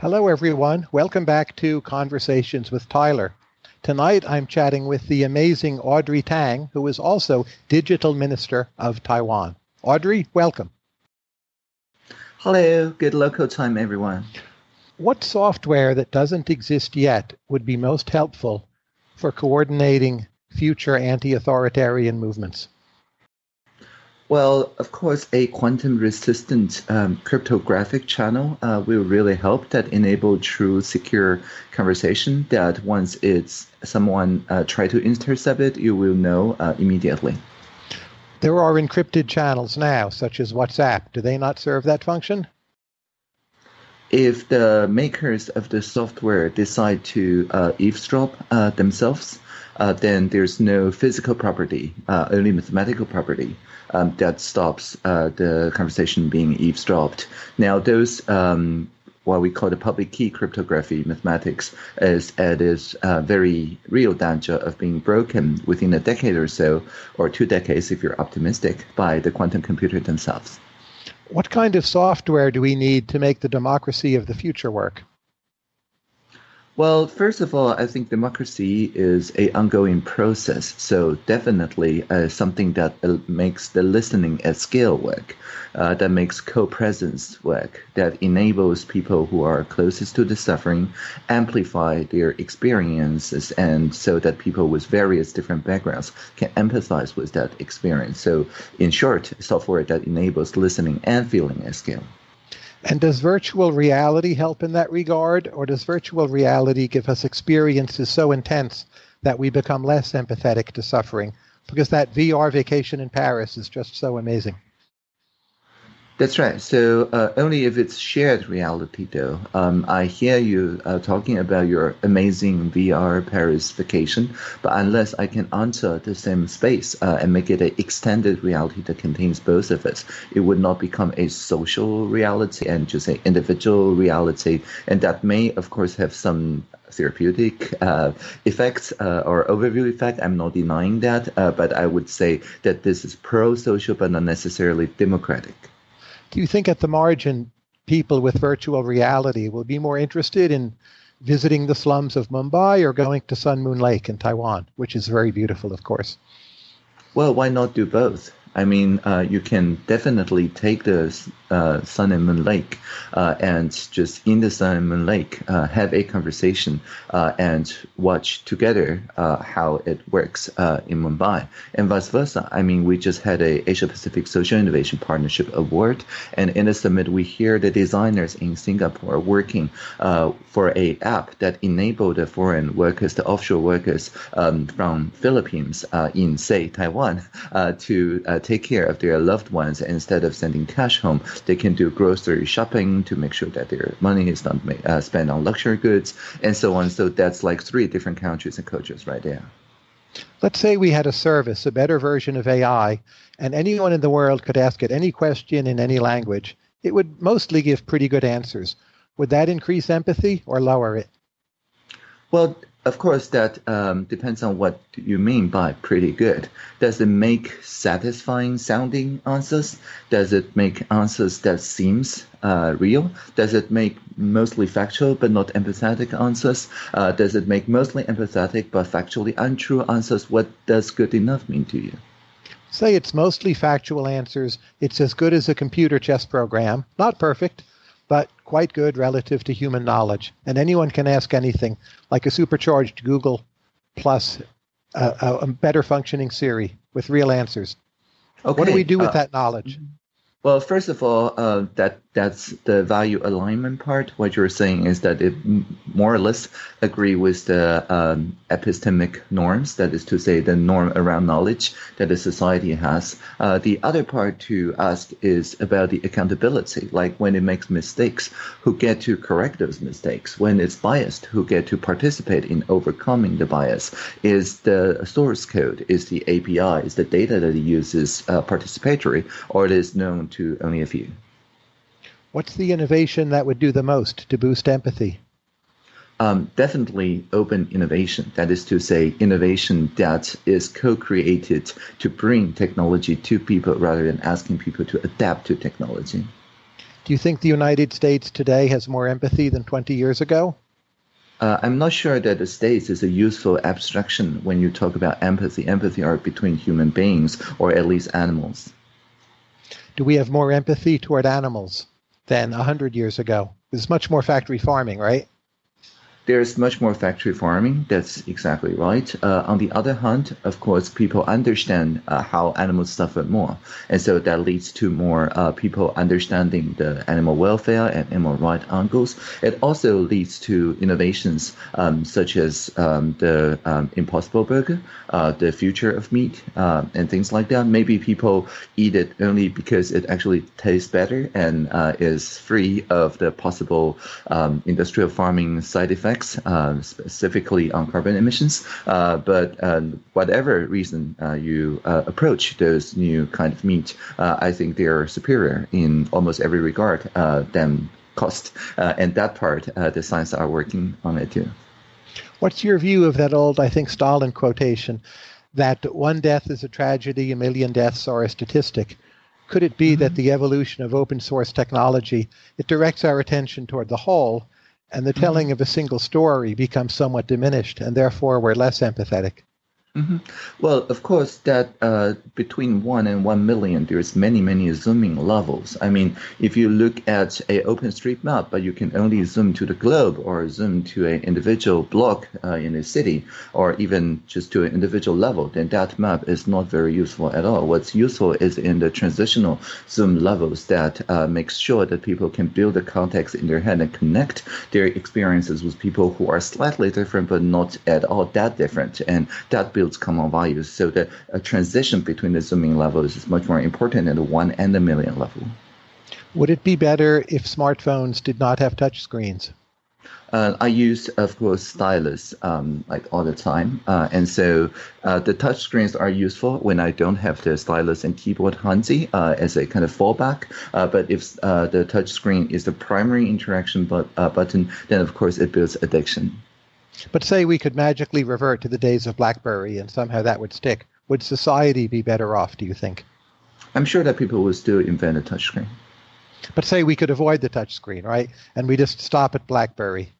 Hello, everyone. Welcome back to Conversations with Tyler. Tonight, I'm chatting with the amazing Audrey Tang, who is also Digital Minister of Taiwan. Audrey, welcome. Hello, good local time, everyone. What software that doesn't exist yet would be most helpful for coordinating future anti authoritarian movements? Well, of course, a quantum resistant um, cryptographic channel uh, will really help that enable true secure conversation that once it's someone uh, try to intercept it, you will know uh, immediately. There are encrypted channels now, such as WhatsApp. Do they not serve that function? If the makers of the software decide to uh, eavesdrop uh, themselves, uh, then there's no physical property, uh, only mathematical property um, that stops uh, the conversation being eavesdropped. Now, those um, what we call the public key cryptography mathematics is at its uh, very real danger of being broken within a decade or so, or two decades if you're optimistic, by the quantum computer themselves. What kind of software do we need to make the democracy of the future work? Well, first of all, I think democracy is a ongoing process. So definitely uh, something that uh, makes the listening at scale work, uh, that makes co-presence work, that enables people who are closest to the suffering amplify their experiences, and so that people with various different backgrounds can empathize with that experience. So, in short, software that enables listening and feeling at scale. And does virtual reality help in that regard, or does virtual reality give us experiences so intense that we become less empathetic to suffering? Because that VR vacation in Paris is just so amazing. That's right. So uh, only if it's shared reality, though. Um, I hear you uh, talking about your amazing VR Paris vacation, but unless I can enter the same space uh, and make it an extended reality that contains both of us, it would not become a social reality and just an individual reality. And that may, of course, have some therapeutic uh, effects uh, or overview effect. I'm not denying that, uh, but I would say that this is pro-social but not necessarily democratic. Do you think at the margin, people with virtual reality will be more interested in visiting the slums of Mumbai or going to Sun Moon Lake in Taiwan, which is very beautiful, of course? Well, why not do both? I mean, uh, you can definitely take the uh, Sun and Moon Lake uh, and just in the Sun and Moon Lake uh, have a conversation uh, and watch together uh, how it works in Mumbai and vice versa. I mean, we just had a Asia Pacific Social Innovation Partnership Award, and in the summit we hear the designers in Singapore working for a app that enabled the foreign workers, the offshore workers um, from Philippines in say Taiwan to take care of their loved ones instead of sending cash home. They can do grocery shopping to make sure that their money is not uh, spent on luxury goods and so on. So that's like three different countries and cultures right there. Let's say we had a service, a better version of AI, and anyone in the world could ask it any question in any language. It would mostly give pretty good answers. Would that increase empathy or lower it? Well, of course, that um, depends on what you mean by pretty good. Does it make satisfying sounding answers? Does it make answers that seems uh, real? Does it make mostly factual but not empathetic answers? Uh, does it make mostly empathetic but factually untrue answers? What does good enough mean to you? Say it's mostly factual answers. It's as good as a computer chess program. Not perfect, but quite good relative to human knowledge. And anyone can ask anything, like a supercharged Google plus a, a better functioning Siri with real answers. Okay. What do we do with uh, that knowledge? Well, first of all, uh, that that's the value alignment part. What you're saying is that it more or less agree with the um, epistemic norms. That is to say, the norm around knowledge that the society has. Uh, the other part to ask is about the accountability. Like when it makes mistakes, who get to correct those mistakes? When it's biased, who get to participate in overcoming the bias? Is the source code, is the API, is the data that it uses uh, participatory, or it is known to only a few? What's the innovation that would do the most to boost empathy? Um, definitely open innovation. That is to say, innovation that is co created to bring technology to people rather than asking people to adapt to technology. Do you think the United States today has more empathy than 20 years ago? Uh, I'm not sure that the states is a useful abstraction when you talk about empathy. Empathy are between human beings or at least animals. Do we have more empathy toward animals than 100 years ago? There's much more factory farming, right? There's much more factory farming. That's exactly right. Uh, on the other hand, of course, people understand uh, how animals suffer more, and so that leads to more uh, people understanding the animal welfare and animal rights angles. It also leads to innovations um, such as um, the um, Impossible Burger, uh, the future of meat, uh, and things like that. Maybe people eat it only because it actually tastes better and uh, is free of the possible um, industrial farming side effects effects, uh, specifically on carbon emissions. Uh, but uh, whatever reason uh, you uh, approach those new kind of meat, I think they are superior in almost every regard than cost. and that part, the science are working on it too. What's your view of that old, I think, Stalin quotation that one death is a tragedy, a million deaths are a statistic? Could it be mm-hmm. that the evolution of open source technology it directs our attention toward the whole and the telling mm-hmm. of a single story becomes somewhat diminished, and therefore we're less empathetic. Mm-hmm. Well, of course, that uh, between one and one million, there's many, many zooming levels. I mean, if you look at a OpenStreetMap, but you can only zoom to the globe or zoom to an individual block uh, in a city, or even just to an individual level, then that map is not very useful at all. What's useful is in the transitional zoom levels that uh, makes sure that people can build the context in their head and connect their experiences with people who are slightly different, but not at all that different, and that builds common values. So the transition between the zooming levels is much more important than the one and the million level. Would it be better if smartphones did not have touch screens? Uh, I use, of course, stylus um, like all the time, uh, and so uh, the touch screens are useful when I don't have the stylus and keyboard handy uh, as a kind of fallback. Uh, but if uh, the touch screen is the primary interaction but, button, then of course it builds addiction. But say we could magically revert to the days of BlackBerry and somehow that would stick. Would society be better off, do you think? I'm sure that people would still invent a touchscreen. But say we could avoid the touchscreen, right? And we just stop at BlackBerry.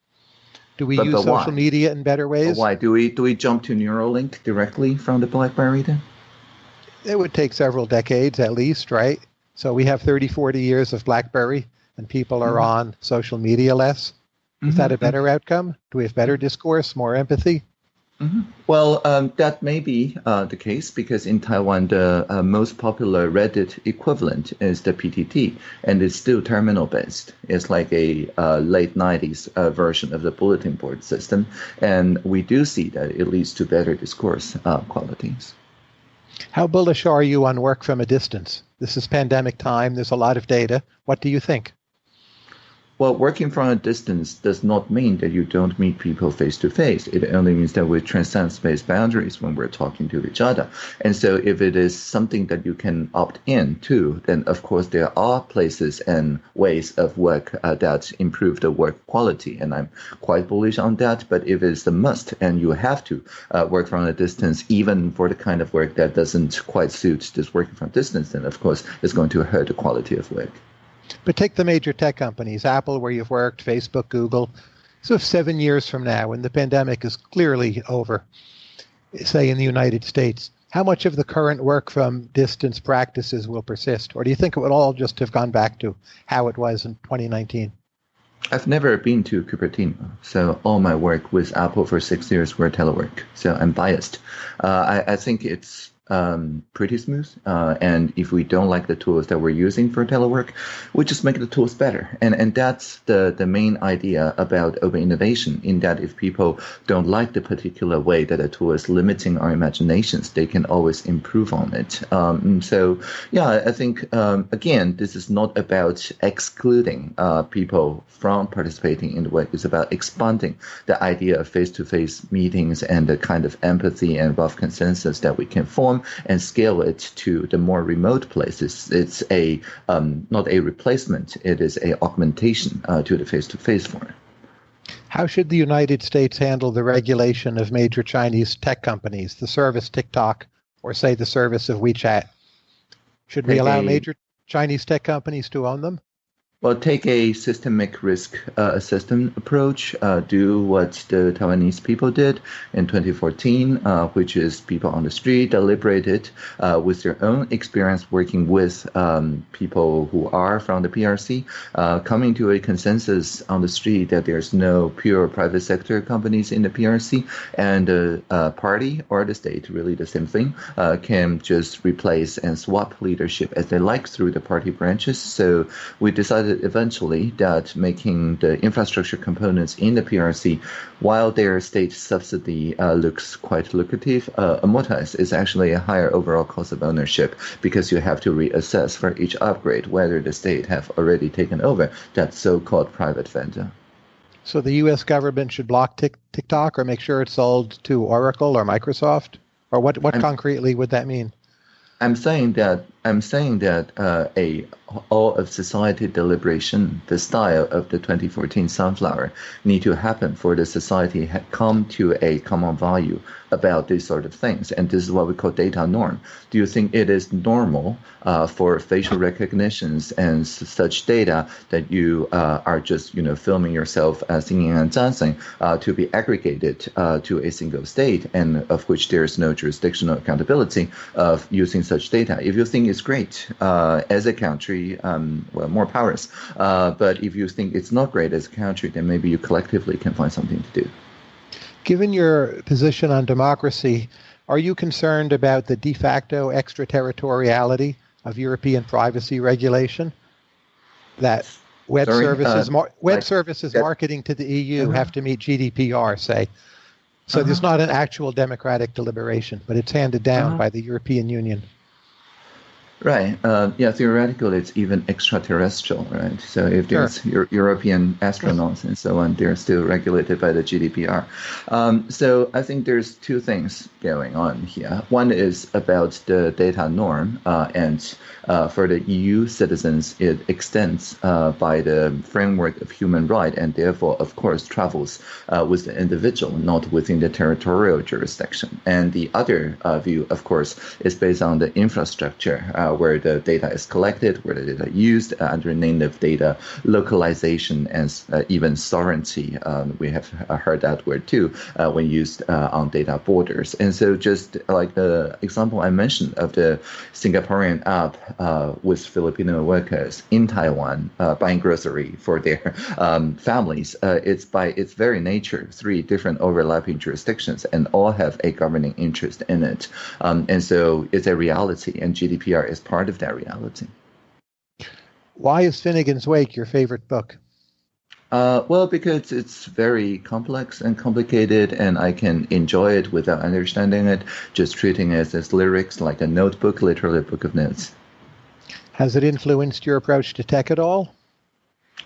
Do we but, use social why? media in better ways? But why do we do we jump to Neuralink directly from the BlackBerry then? It would take several decades at least, right? So we have 30, 40 years of BlackBerry, and people are mm-hmm. on social media less. Is that a mm-hmm. better outcome? Do we have better discourse, more empathy? Mm-hmm. Well, um, that may be uh, the case because in Taiwan, the uh, most popular Reddit equivalent is the PTT, and it's still terminal based. It's like a uh, late 90s uh, version of the bulletin board system, and we do see that it leads to better discourse uh, qualities. How bullish are you on work from a distance? This is pandemic time, there's a lot of data. What do you think? Well, working from a distance does not mean that you don't meet people face to face. It only means that we transcend space boundaries when we're talking to each other. And so if it is something that you can opt in to, then of course there are places and ways of work uh, that improve the work quality. And I'm quite bullish on that. But if it's a must and you have to uh, work from a distance, even for the kind of work that doesn't quite suit this working from distance, then of course it's going to hurt the quality of work. But take the major tech companies, Apple, where you've worked, Facebook, Google. So if seven years from now, when the pandemic is clearly over, say in the United States, how much of the current work from distance practices will persist? Or do you think it would all just have gone back to how it was in 2019? I've never been to Cupertino, so all my work with Apple for six years were telework. So I'm biased. Uh, I, I think it's um, pretty smooth. Uh, and if we don't like the tools that we're using for telework, we just make the tools better. And and that's the the main idea about open innovation. In that, if people don't like the particular way that a tool is limiting our imaginations, they can always improve on it. Um, so yeah, I think um, again, this is not about excluding uh, people from participating in the work. It's about expanding the idea of face-to-face meetings and the kind of empathy and rough consensus that we can form and scale it to the more remote places. It's a um, not a replacement; it is a augmentation uh, to the face-to-face form. How should the United States handle the regulation of major Chinese tech companies, the service TikTok, or say the service of WeChat? Should we allow major Chinese tech companies to own them? Well, take a systemic risk uh, assessment approach. Uh, do what the Taiwanese people did in 2014, uh, which is people on the street deliberated uh, with their own experience working with um, people who are from the PRC, uh, coming to a consensus on the street that there's no pure private sector companies in the PRC, and the uh, party or the state, really the same thing, can just replace and swap leadership as they like through the party branches. So we decided eventually that making the infrastructure components in the PRC, while their state subsidy uh, looks quite lucrative, uh, amortize is actually a higher overall cost of ownership because you have to reassess for each upgrade whether the state have already taken over that so-called private vendor. So the U.S. government should block TikTok or make sure it's sold to Oracle or Microsoft, or what? What I'm, concretely would that mean? I'm saying that I'm saying that uh, a all of society deliberation, the style of the 2014 sunflower, need to happen for the society had come to a common value about these sort of things, and this is what we call data norm. Do you think it is normal uh, for facial recognitions and such data that you uh, are just you know filming yourself uh, singing and dancing uh, to be aggregated uh, to a single state, and of which there is no jurisdictional accountability of using such data? If you think it's great uh, as a country, um, well, more powers. Uh, but if you think it's not great as a country, then maybe you collectively can find something to do. Given your position on democracy, are you concerned about the de facto extraterritoriality of European privacy regulation? That web Sorry, services, uh, mar- web services marketing to the EU uh-huh. have to meet GDPR, say. So uh-huh. there's not an actual democratic deliberation, but it's handed down uh-huh. by the European Union. Right. Uh, yeah. Theoretically, it's even extraterrestrial, right? So if there's sure. European astronauts and so on, they're still regulated by the GDPR. Um, so I think there's two things going on here. One is about the data norm, uh, and uh, for the EU citizens, it extends uh, by the framework of human right, and therefore, of course, travels uh, with the individual, not within the territorial jurisdiction. And the other uh, view, of course, is based on the infrastructure uh, where the data is collected, where the data is used uh, under native data localization and uh, even sovereignty. Um, we have heard that word too when used on data borders. And so, just like the example I mentioned of the Singaporean app with Filipino workers in Taiwan buying grocery for their um, families, it's by its very nature three different overlapping jurisdictions and all have a governing interest in it. Um, and so it's a reality, and GDPR is part of that reality. Why is Finnegans Wake your favorite book? Uh, well, because it's very complex and complicated, and I can enjoy it without understanding it, just treating it as lyrics, like a notebook, literally a book of notes. Has it influenced your approach to tech at all?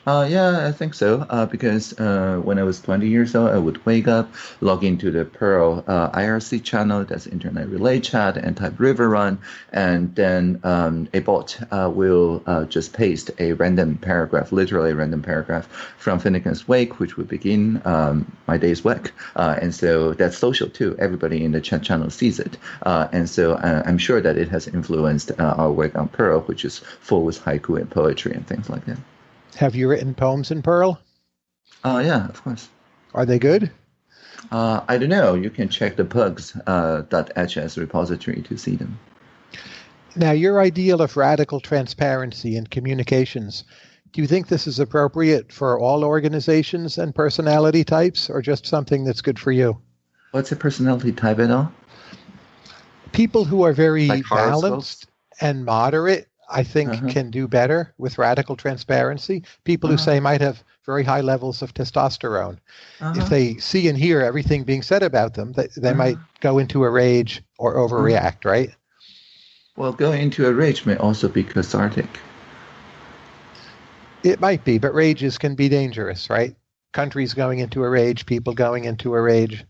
Uh, yeah, I think so. Uh, because uh, when I was 20 years old, I would wake up, log into the Perl uh, IRC channel, that's Internet Relay Chat, and type riverrun, and then um, a bot uh, will uh, just paste a random paragraph, literally a random paragraph from Finnegans Wake, which would begin um, my day's work. and so that's social too. Everybody in the chat channel sees it. and so I'm sure that it has influenced our work on Perl, which is full with haiku and poetry and things like that. Have you written poems in Perl? Oh, uh, yeah, of course. Are they good? Uh, I don't know. You can check the pugs.hs uh, repository to see them. Now, your ideal of radical transparency in communications, do you think this is appropriate for all organizations and personality types, or just something that's good for you? What's a personality type at all? People who are very like balanced and moderate I think uh-huh. can do better with radical transparency. People uh-huh. who say might have very high levels of testosterone. Uh-huh. If they see and hear everything being said about them, they, they might uh-huh. go into a rage or overreact, right? Well, going into a rage may also be cathartic. It might be, but rages can be dangerous, right? Countries going into a rage, people going into a rage.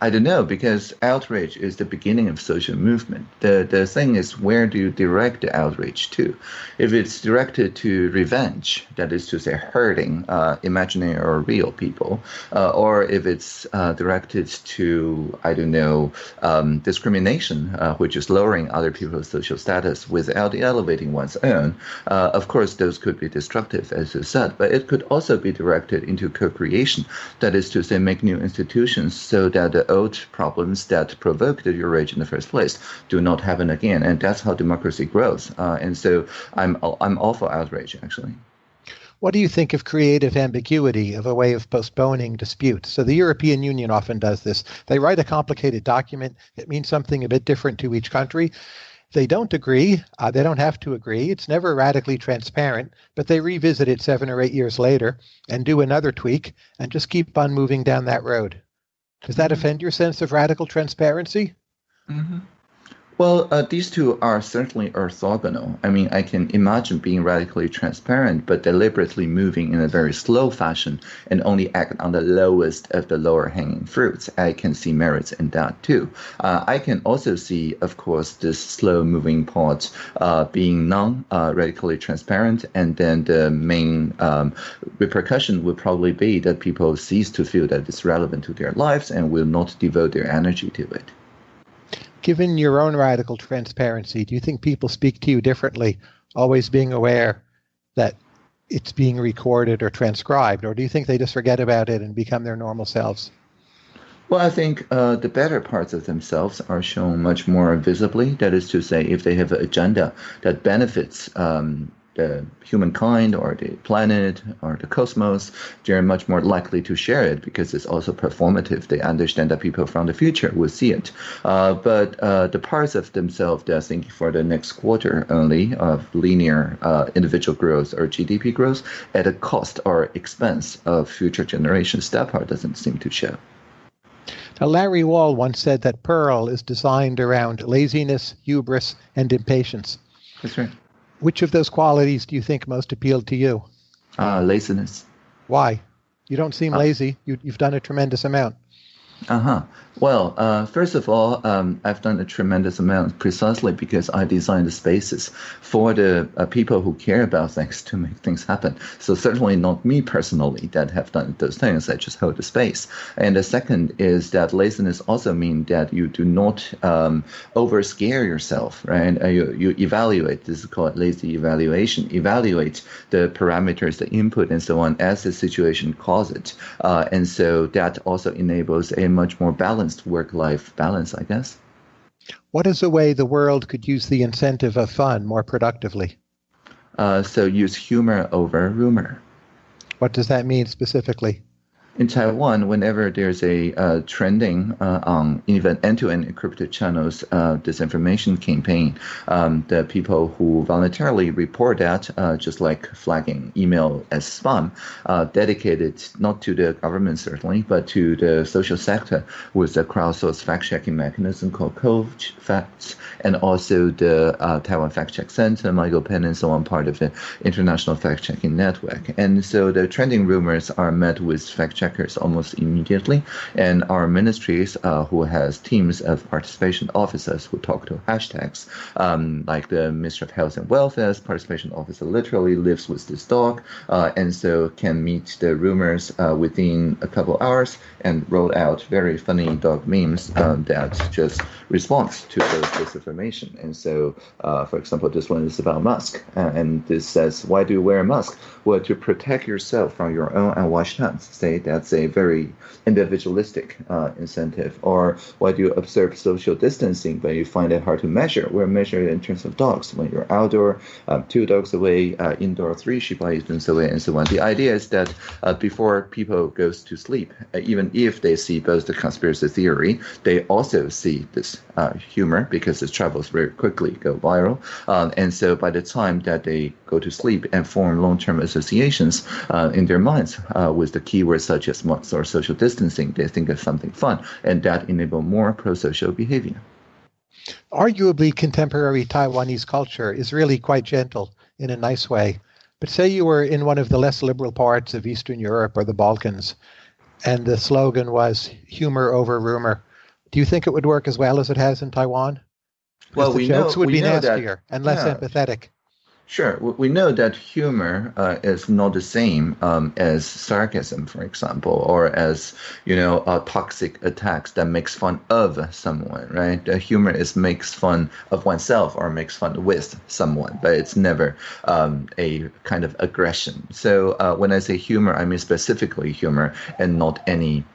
I don't know because outrage is the beginning of social movement. The the thing is where do you direct the outrage to? If it's directed to revenge, that is to say hurting uh, imaginary or real people, uh, or if it's uh, directed to I don't know um, discrimination, uh, which is lowering other people's social status without elevating one's own, uh, of course those could be destructive, as you said. But it could also be directed into co-creation, that is to say make new institutions so that old problems that provoked the outrage in the first place do not happen again, and that's how democracy grows. Uh, and so I'm I'm all for outrage actually. What do you think of creative ambiguity of a way of postponing disputes? So the European Union often does this. They write a complicated document. It means something a bit different to each country. They don't agree. Uh, they don't have to agree. It's never radically transparent, but they revisit it seven or eight years later and do another tweak and just keep on moving down that road. Does that mm-hmm. offend your sense of radical transparency? Mm-hmm. Well, uh, these two are certainly orthogonal. I mean, I can imagine being radically transparent, but deliberately moving in a very slow fashion and only act on the lowest of the lower hanging fruits. I can see merits in that too. Uh, I can also see, of course, this slow moving part uh, being non radically transparent, and then the main um, repercussion would probably be that people cease to feel that it's relevant to their lives and will not devote their energy to it given your own radical transparency, do you think people speak to you differently, always being aware that it's being recorded or transcribed, or do you think they just forget about it and become their normal selves? Well, I think uh, the better parts of themselves are shown much more visibly. That is to say, if they have an agenda that benefits um, the humankind or the planet or the cosmos, they're much more likely to share it because it's also performative. They understand that people from the future will see it. Uh, but uh, the parts of themselves that are thinking for the next quarter only of linear uh, individual growth or GDP growth at a cost or expense of future generations, that part doesn't seem to show. Now, Larry Wall once said that Perl is designed around laziness, hubris, and impatience. That's right. Which of those qualities do you think most appealed to you? Uh, laziness. Why? You don't seem uh, lazy. You, you've done a tremendous amount. Uh huh. Well, uh, first of all, um, I've done a tremendous amount precisely because I design the spaces for the uh, people who care about things to make things happen. So certainly not me personally that have done those things. I just hold the space. And the second is that laziness also means that you do not um, over scare yourself, right? Uh, you, you evaluate. This is called lazy evaluation. Evaluate the parameters, the input, and so on as the situation calls it. Uh, and so that also enables a much more balanced work life balance, I guess. What is a way the world could use the incentive of fun more productively? Uh, so use humor over rumor. What does that mean specifically? In Taiwan, whenever there's a uh, trending uh, on even end-to-end encrypted channels uh, disinformation campaign, um, the people who voluntarily report that, uh, just like flagging email as spam, uh, dedicated not to the government certainly, but to the social sector with a crowdsourced fact-checking mechanism called Code Facts, and also the uh, Taiwan Fact Check Center, MyGoPen, and so on, part of the international fact-checking network. And so the trending rumors are met with fact-checking checkers almost immediately. And our ministries, uh, who has teams of participation officers who talk to hashtags, um, like the Ministry of Health and Welfare's participation officer literally lives with this dog, uh, and so can meet the rumors uh, within a couple hours and roll out very funny dog memes uh, that just responds to those disinformation. And so, uh, for example, this one is about mask, uh, and this says, "Why do you wear a mask? Well, to protect yourself from your own unwashed hands." Say that's a very individualistic uh, incentive. Or why do you observe social distancing, but you find it hard to measure? We're measured in terms of dogs. When you're outdoor, um, two dogs away, uh, indoor, three Shiba Inus away, and so on. The idea is that uh, before people goes to sleep, uh, even if they see both the conspiracy theory, they also see this uh, humor because it travels very quickly, go viral. Um, and so by the time that they go to sleep and form long-term associations uh, in their minds uh, with the keywords such as Marx or social distancing, they think of something fun, and that enable more pro-social behavior. Arguably, contemporary Taiwanese culture is really quite gentle in a nice way. But say you were in one of the less liberal parts of Eastern Europe or the Balkans, and the slogan was humor over rumor. Do you think it would work as well as it has in Taiwan? Because Well, the we jokes know- would we be know that- nastier and less yeah. empathetic. Sure, we- know that humor uh, is not the same um, as sarcasm, for example, or as you know, uh, toxic attacks that makes fun of someone, right? Humor is makes fun of oneself or makes fun with someone, but it's never um, a kind of aggression. So uh, when I say humor, I mean specifically humor and not any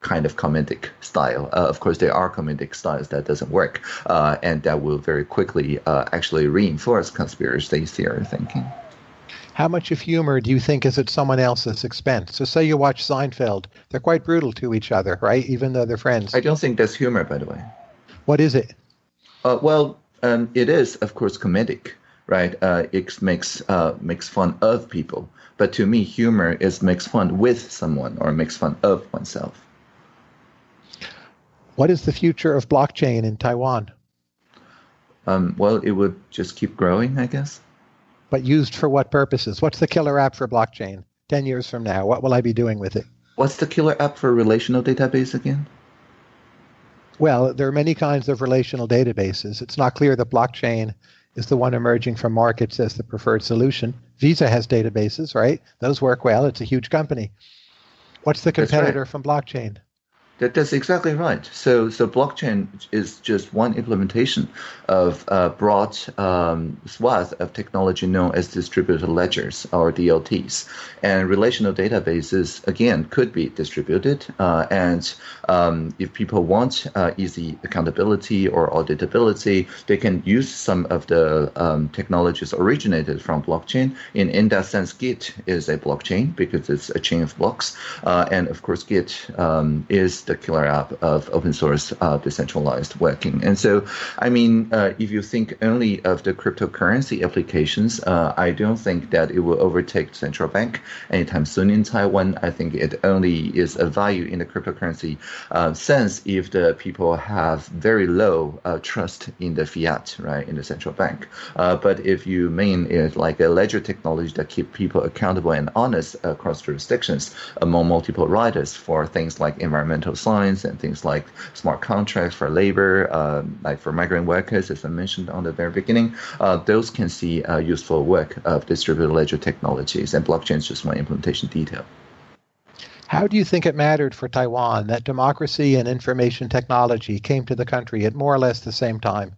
kind of comedic style. Uh, of course, there are comedic styles that doesn't work, uh, and that will very quickly uh, actually reinforce conspiracy theory thinking. How much of humor do you think is at someone else's expense? So, say you watch Seinfeld, they're quite brutal to each other, right? Even though they're friends. I don't think that's humor, by the way. What is it? Uh, well, um, it is, of course, comedic, right? Uh, it makes uh, makes fun of people, but to me, humor is makes fun with someone or makes fun of oneself. What is the future of blockchain in Taiwan? Um, well, it would just keep growing, I guess. But used for what purposes? What's the killer app for blockchain 10 years from now? What will I be doing with it? What's the killer app for relational database again? Well, there are many kinds of relational databases. It's not clear that blockchain is the one emerging from markets as the preferred solution. Visa has databases, right? Those work well. It's a huge company. What's the That's right. competitor from blockchain? That, that's exactly right. So, so blockchain is just one implementation of a broad um, swath of technology known as distributed ledgers or DLTs. And relational databases, again, could be distributed. Uh, and um, if people want uh, easy accountability or auditability, they can use some of the um, technologies originated from blockchain. In, in that sense, Git is a blockchain because it's a chain of blocks. Uh, and of course, Git um, is the killer app of open source uh, decentralized working. And so, I mean, uh, if you think only of the cryptocurrency applications, uh, I don't think that it will overtake central bank anytime soon in Taiwan. I think it only is a value in the cryptocurrency uh, sense if the people have very low uh, trust in the fiat, right, in the central bank. Uh, but if you mean it like a ledger technology that keep people accountable and honest across jurisdictions among multiple riders for things like environmental science and things like smart contracts for labor, uh, like for migrant workers, as I mentioned on the very beginning, uh, those can see useful work of distributed ledger technologies, and blockchain is just one implementation detail. How do you think it mattered for Taiwan that democracy and information technology came to the country at more or less the same time?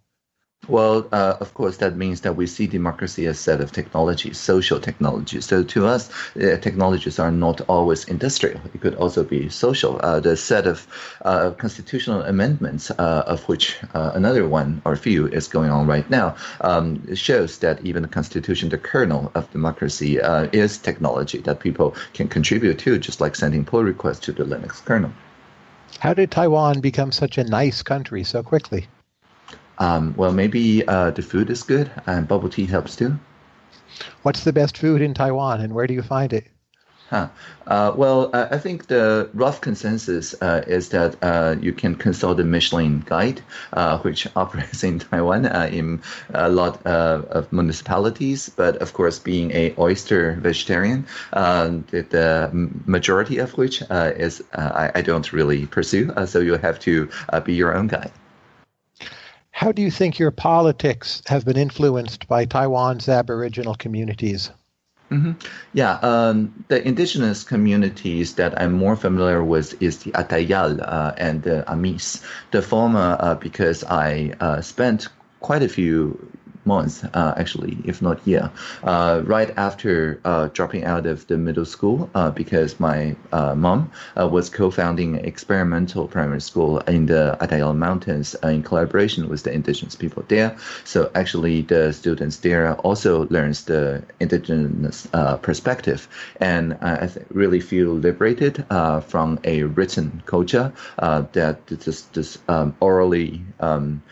Well, uh, of course, that means that we see democracy as a set of technologies, social technologies. So to us, uh, technologies are not always industrial. It could also be social. Uh, the set of uh, constitutional amendments, uh, of which uh, another one or few is going on right now, um, shows that even the constitution, the kernel of democracy, is technology that people can contribute to, just like sending pull requests to the Linux kernel. How did Taiwan become such a nice country so quickly? Um, well, maybe uh, the food is good and bubble tea helps too. What's the best food in Taiwan and where do you find it? Huh. Uh, well, uh, I think the rough consensus uh, is that uh, you can consult the Michelin Guide, uh, which operates in Taiwan uh, in a lot uh, of municipalities. But of course, being a oyster vegetarian, uh, the, the majority of which uh, is uh, I, I don't really pursue. Uh, so you have to uh, be your own guide. How do you think your politics have been influenced by Taiwan's Aboriginal communities? hmm Yeah, um, the indigenous communities that I'm more familiar with is the Atayal uh, and the Amis. The former, uh, because I uh, spent quite a few months, uh, actually, if not year, uh, right after uh, dropping out of the middle school, uh, because my uh, mom uh, was co-founding experimental primary school in the Atayal Mountains in collaboration with the indigenous people there. So actually, the students there also learns the indigenous perspective, and I really feel liberated from a written culture that this this um, orally um,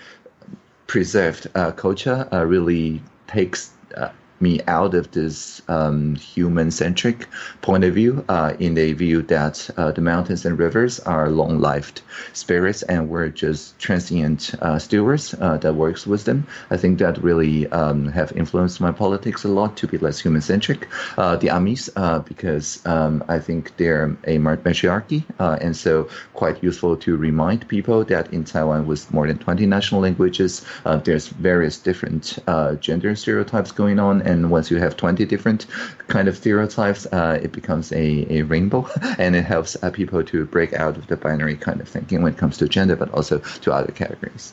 preserved uh, culture uh, really takes uh, me out of this um, human-centric point of view uh, in the view that uh, the mountains and rivers are long-lived spirits and we're just transient uh, stewards uh, that works with them. I think that really um, have influenced my politics a lot to be less human-centric. Uh, the Amis, uh, because um, I think they're a matriarchy, and so quite useful to remind people that in Taiwan with more than 20 national languages, there's various different gender stereotypes going on and once you have 20 different kind of stereotypes, uh, it becomes a, a rainbow, and it helps uh, people to break out of the binary kind of thinking when it comes to gender, but also to other categories.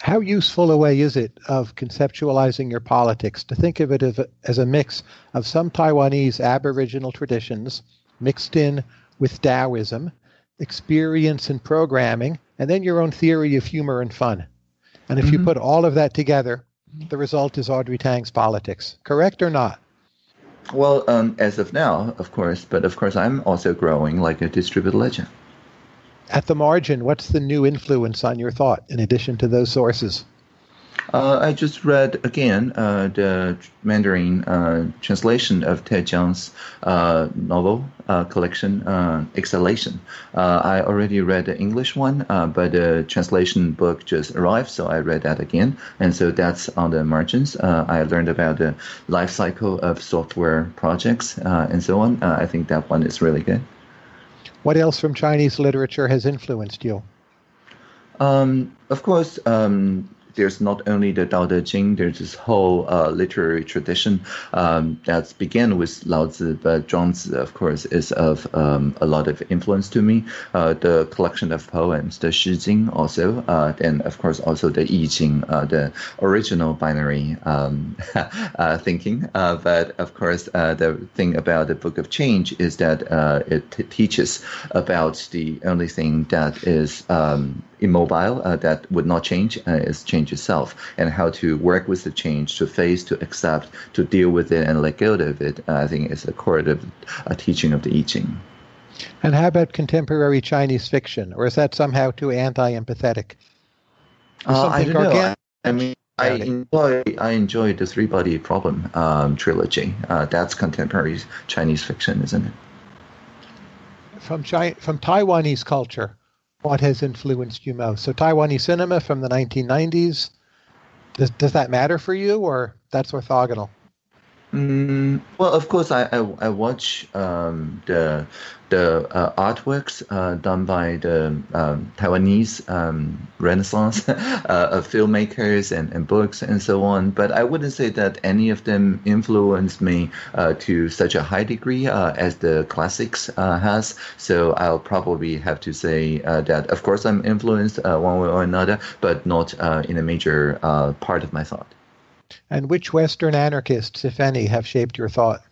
How useful a way is it of conceptualizing your politics to think of it as a, as a mix of some Taiwanese Aboriginal traditions mixed in with Taoism, experience and programming, and then your own theory of humor and fun? And if mm-hmm. you put all of that together, the result is Audrey Tang's politics. Correct or not? Well, um, as of now, of course, but of course, I'm also growing like a distributed ledger. At the margin, what's the new influence on your thought in addition to those sources? Uh, I just read again uh, the Mandarin uh, translation of Ted Chiang's uh, novel uh, collection, uh, Exhalation. I already read the English one, but the translation book just arrived, so I read that again. And so that's on the margins. I learned about the life cycle of software projects and so on. I think that one is really good. What else from Chinese literature has influenced you? Um, of course, um, there's not only the Tao Te Ching, there's this whole uh, literary tradition um, began with Lao Tzu, but Zhuangzi, of course, is of um, a lot of influence to me. Uh, the collection of poems, the Shi Jing also, uh, and of course also the I Ching, uh, the original binary um, uh, thinking. Uh, but of course, the thing about the Book of Change is that it teaches about the only thing that is um, immobile uh, that would not change uh, is change itself and how to work with the change to face to accept to deal with it and let go of it uh, i think is the core of a teaching of the i ching. And how about contemporary chinese fiction or is that somehow too anti-empathetic? Uh, i don't know. I mean I enjoy I enjoy the Three Body Problem um, trilogy. Uh, that's contemporary Chinese fiction, isn't it? From China, from Taiwanese culture, what has influenced you most? So Taiwanese cinema from the 1990s. Does does that matter for you, or that's orthogonal? Mm, well, of course, I I, I watch um, the the uh, artworks uh, done by the um, Taiwanese um, Renaissance uh, filmmakers and, and books and so on. But I wouldn't say that any of them influenced me uh, to such a high degree uh, as the classics uh, has. So I'll probably have to say that, of course, I'm influenced one way or another, but not in a major part of my thought. And which Western anarchists, if any, have shaped your thought?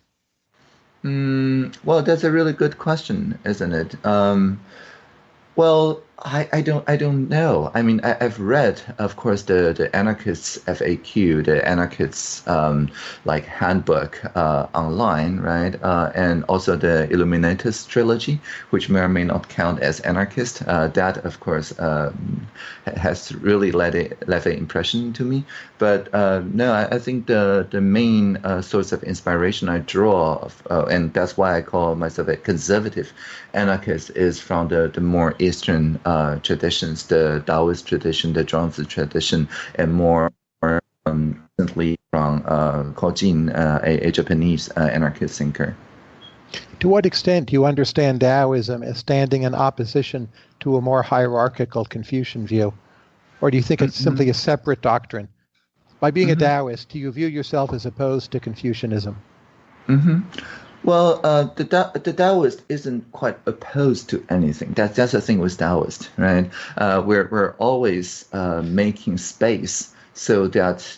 Mm, well, that's a really good question, isn't it? Um, well, I, I don't I don't know. I mean, I, have read, of course, the the anarchists FAQ, the anarchists um, like handbook uh, online, right? Uh, and also the Illuminatus trilogy, which may or may not count as anarchist. Uh, that, of course, um, has really led a, left an impression to me. But uh, no, I, I, think the the main uh, source of inspiration I draw, of, uh, and that's why I call myself a conservative anarchist, is from the the more eastern uh, traditions, the Taoist tradition, the Zhuangzi tradition, and more um, recently from uh, Kojin, uh, a, a, Japanese uh, anarchist thinker. To what extent do you understand Taoism as standing in opposition to a more hierarchical Confucian view? Or do you think it's mm-hmm. simply a separate doctrine? By being mm-hmm. a Taoist, do you view yourself as opposed to Confucianism? Mm-hmm. Well, uh, the the Taoist isn't quite opposed to anything. That's that's the thing with Taoist, right? Uh, we're we're always uh, making space so that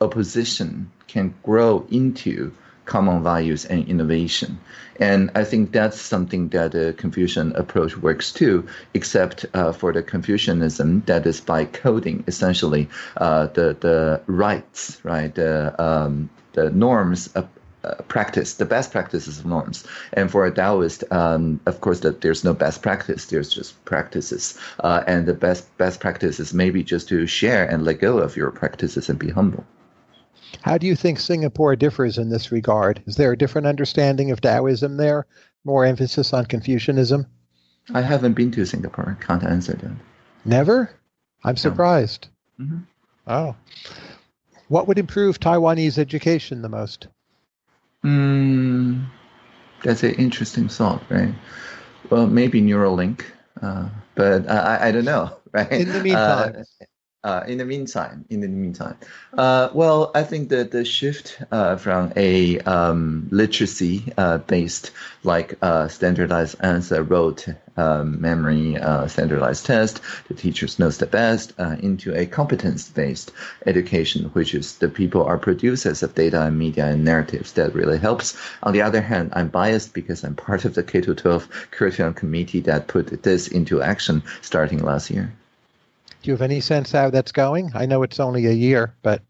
opposition can grow into common values and innovation. And I think that's something that the Confucian approach works too, except uh, for the Confucianism that is by coding essentially uh, the the rites, right? The um, the norms practice, the best practices of norms. And for a Taoist, um, of course, that there's no best practice. There's just practices, uh, and the best best practice is maybe just to share and let go of your practices and be humble. How do you think Singapore differs in this regard? Is there a different understanding of Taoism there? More emphasis on Confucianism? I haven't been to Singapore. Can't answer that. Never? I'm surprised. No. Mm-hmm. Oh. What would improve Taiwanese education the most? Mm, that's an interesting thought, right? Well, maybe Neuralink, uh, but I, I don't know, right? In the meantime. Uh, uh, in the meantime, in the meantime, uh, well, I think that the shift uh, from a um, literacy-based, uh, like uh, standardized answer, rote um, memory, uh, standardized test, the teachers knows the best, into a competence-based education, which is the people are producers of data and media and narratives. That really helps. On the other hand, I'm biased because I'm part of the K-12 curriculum committee that put this into action starting last year. Do you have any sense how that's going? I know it's only a year, but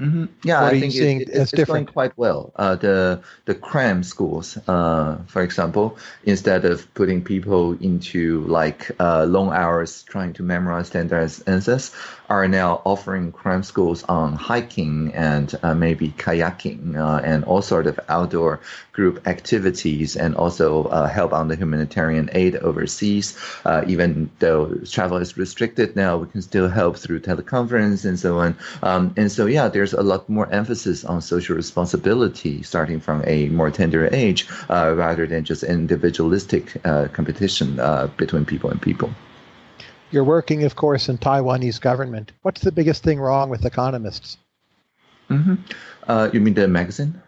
Mm-hmm. Yeah, I think it, it, it's, it's going quite well. Uh, the the cram schools, uh, for example, instead of putting people into like uh, long hours trying to memorize standardized answers, are now offering cram schools on hiking and uh, maybe kayaking uh, and all sort of outdoor group activities, and also uh, help on the humanitarian aid overseas. even though travel is restricted now, we can still help through teleconference and so on. Um, and so yeah, there's a lot more emphasis on social responsibility starting from a more tender age uh, rather than just individualistic uh, competition uh, between people and people. You're working, of course, in Taiwanese government. What's the biggest thing wrong with economists? Mm-hmm. Uh, you mean the magazine?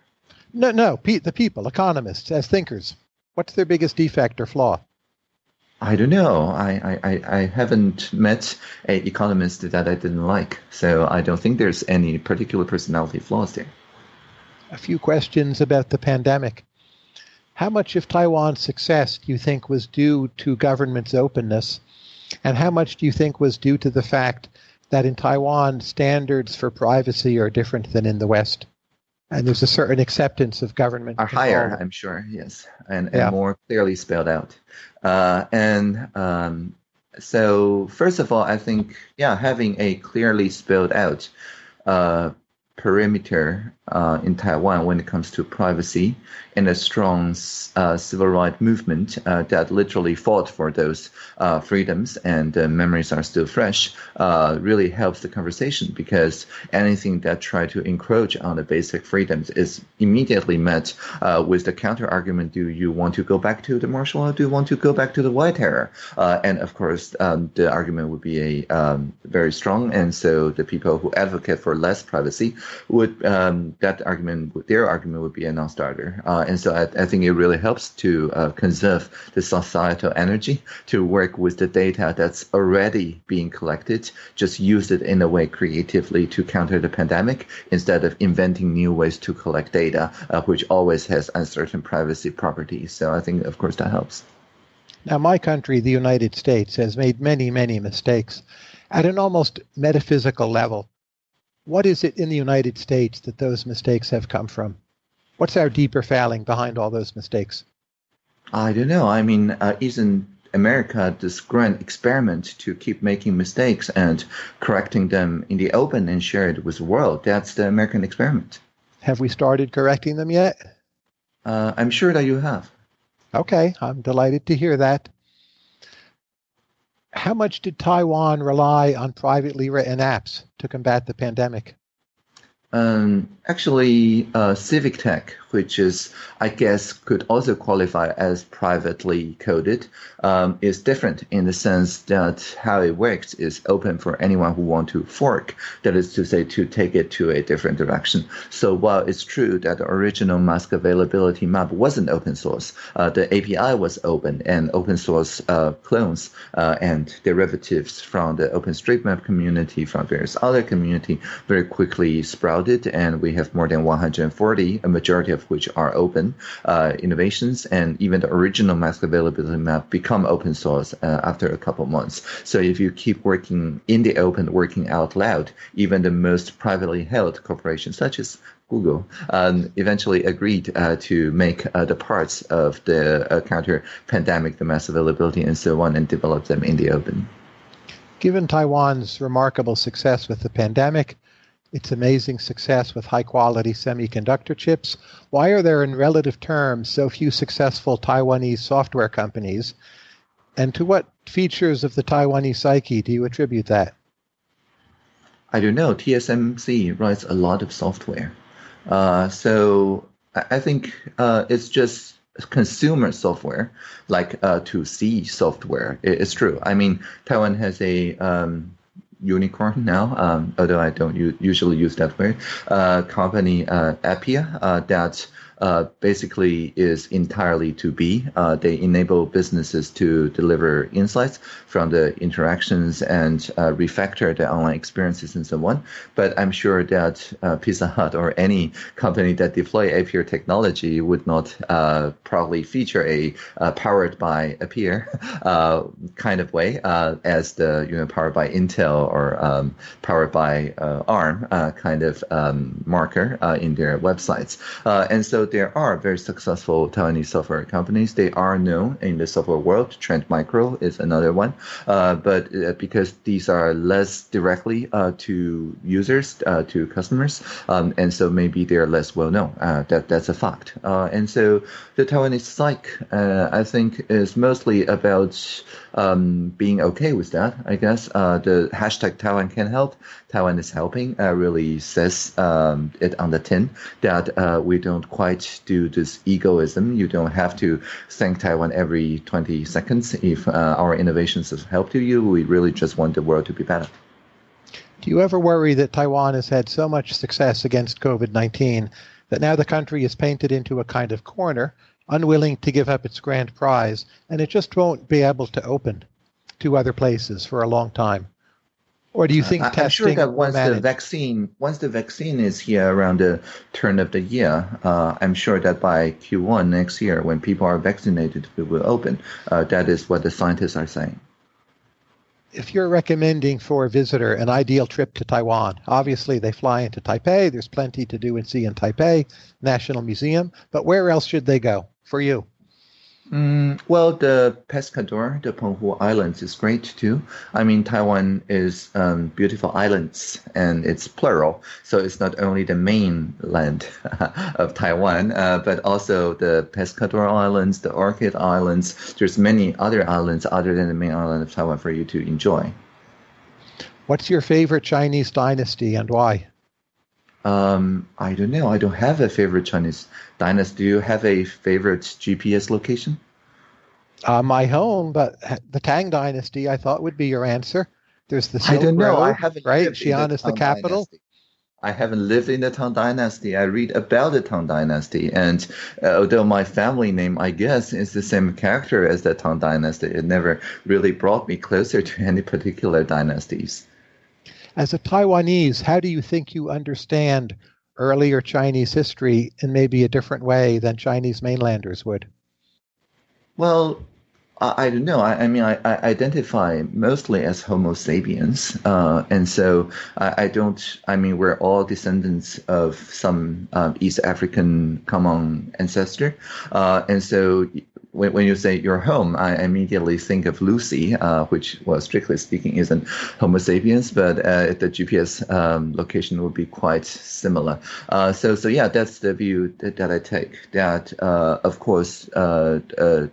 No, no, pe- the people, economists, as thinkers. What's their biggest defect or flaw? I don't know. I, I, I haven't met a economist that I didn't like, so I don't think there's any particular personality flaws there. A few questions about the pandemic. How much of Taiwan's success do you think was due to government's openness, and how much do you think was due to the fact that in Taiwan standards for privacy are different than in the West? And there's a certain acceptance of government. Are control. higher, I'm sure, yes, and, and yeah. more clearly spelled out. Uh, and um, so, first of all, I think, yeah, having a clearly spelled out uh, perimeter uh, in Taiwan when it comes to privacy and a strong uh, civil rights movement uh, that literally fought for those uh, freedoms and memories are still fresh uh, really helps the conversation because anything that try to encroach on the basic freedoms is immediately met uh, with the counter argument do you want to go back to the martial law? Do you want to go back to the white terror? And of course um, the argument would be a um, very strong. And so the people who advocate for less privacy would um, that argument, their argument would be a non-starter. Uh, and so I, I, think it really helps to uh, conserve the societal energy to work with the data that's already being collected, just use it in a way creatively to counter the pandemic instead of inventing new ways to collect data, uh, which always has uncertain privacy properties. So I think, of course, that helps. Now, my country, the United States, has made many, many mistakes at an almost metaphysical level what is it in the United States that those mistakes have come from? What's our deeper failing behind all those mistakes? I don't know. I mean, uh, isn't America this grand experiment to keep making mistakes and correcting them in the open and share it with the world? That's the American experiment. Have we started correcting them yet? Uh, I'm sure that you have. Okay, I'm delighted to hear that how much did Taiwan rely on privately written apps to combat the pandemic? Um, actually, uh, Civic Tech, which is, I guess, could also qualify as privately coded, um, is different in the sense that how it works is open for anyone who want to fork. That is to say, to take it to a different direction. So while it's true that the original mask availability map wasn't open source, uh, the API was open, and open source uh, clones uh, and derivatives from the OpenStreetMap community, from various other community, very quickly sprouted and we have more than 140, a majority of which are open uh, innovations, and even the original mask availability map become open source uh, after a couple months. So if you keep working in the open, working out loud, even the most privately held corporations such as Google um, eventually agreed uh, to make uh, the parts of the uh, counter pandemic, the mask availability, and so on, and develop them in the open. Given Taiwan's remarkable success with the pandemic, its amazing success with high quality semiconductor chips, why are there, in relative terms, so few successful Taiwanese software companies? And to what features of the Taiwanese psyche do you attribute that? I don't know. TSMC writes a lot of software. Uh, so I think uh, it's just consumer software, like uh, to see software. It's true. I mean, Taiwan has a um, unicorn now, um, although I don't usually use that word, uh, company uh, Appier uh, that uh, basically is entirely to be. Uh, they enable businesses to deliver insights from the interactions and uh, refactor the online experiences and so on. But I'm sure that uh, Pizza Hut or any company that deploy Appier technology would not uh, probably feature a powered by Appier kind of way as the you know powered by Intel or um, powered by ARM kind of um, marker in their websites. and so there are very successful Taiwanese software companies. They are known in the software world. Trend Micro is another one. Uh, but uh, because these are less directly uh, to users, uh, to customers, um, and so maybe they're less well known. Uh, that that's a fact. And so the Taiwanese psych, I think, is mostly about um, being okay with that. I guess the hashtag Taiwan can help. Taiwan is helping really says um, it on the tin that we don't quite do this egoism. You don't have to thank Taiwan every 20 seconds if uh, our innovations have helped you. We really just want the world to be better. Do you ever worry that Taiwan has had so much success against COVID 19 that now the country is painted into a kind of corner, unwilling to give up its grand prize, and it just won't be able to open to other places for a long time? Or do you think uh, I'm sure that once the vaccine once the vaccine is here around the turn of the year, uh, I'm sure that by Q1 next year, when people are vaccinated, it will open. Uh, that is what the scientists are saying. If you're recommending for a visitor an ideal trip to Taiwan, obviously they fly into Taipei. There's plenty to do and see in Taipei, National Museum. But where else should they go for you? Mm, well, the Pescador, the Penghu Islands, is great too. I mean, Taiwan is um, beautiful islands, and it's plural, so it's not only the mainland of Taiwan, uh, but also the Pescador Islands, the Orchid Islands. There's many other islands other than the main island of Taiwan for you to enjoy. What's your favorite Chinese dynasty and why? Um, I don't know. I don't have a favorite Chinese dynasty. Do you have a favorite GPS location? Uh, my home, but the Tang Dynasty, I thought would be your answer. There's the Silk I don't know. Road, I haven't right. Xi'an is the capital. Dynasty. I haven't lived in the Tang Dynasty. I read about the Tang Dynasty, and uh, although my family name, I guess, is the same character as the Tang Dynasty, it never really brought me closer to any particular dynasties. As a Taiwanese, how do you think you understand earlier Chinese history in maybe a different way than Chinese mainlanders would? Well, I, I don't know. I, I mean, I, I, identify mostly as Homo sapiens, uh, and so I, don't. I mean, we're all descendants of some uh, East African common ancestor, uh, and so when, when you say your home, I immediately think of Lucy, uh, which, well, strictly speaking, isn't Homo sapiens, but uh, the GPS um, location would be quite similar. Uh, so, so yeah, that's the view that, that I take. That, uh, of course, uh, uh,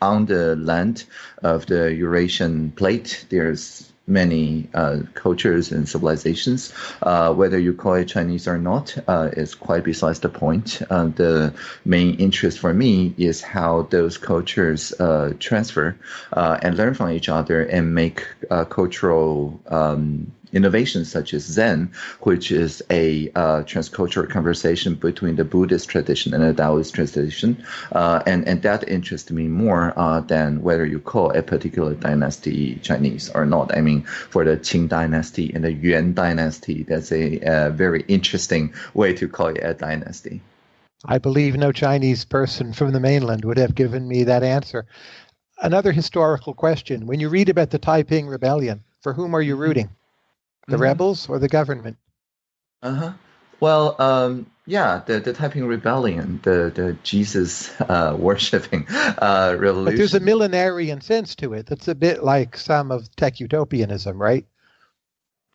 on the land of the Eurasian plate, there's many uh, cultures and civilizations. Uh, whether you call it Chinese or not uh, is quite besides the point. Uh, the main interest for me is how those cultures uh, transfer uh, and learn from each other and make cultural um, innovations such as Zen, which is a uh, transcultural conversation between the Buddhist tradition and the Taoist tradition. Uh, and, and that interests me more uh, than whether you call a particular dynasty Chinese or not. I mean, for the Qing dynasty and the Yuan dynasty, that's a, a very interesting way to call it a dynasty. I believe no Chinese person from the mainland would have given me that answer. Another historical question. When you read about the Taiping Rebellion, for whom are you rooting? The mm-hmm. rebels or the government? Uh huh. Well, um, yeah, the, the Taiping Rebellion, the, the Jesus uh, worshipping uh, revolution. But there's a millenarian sense to it. That's a bit like some of tech utopianism, right?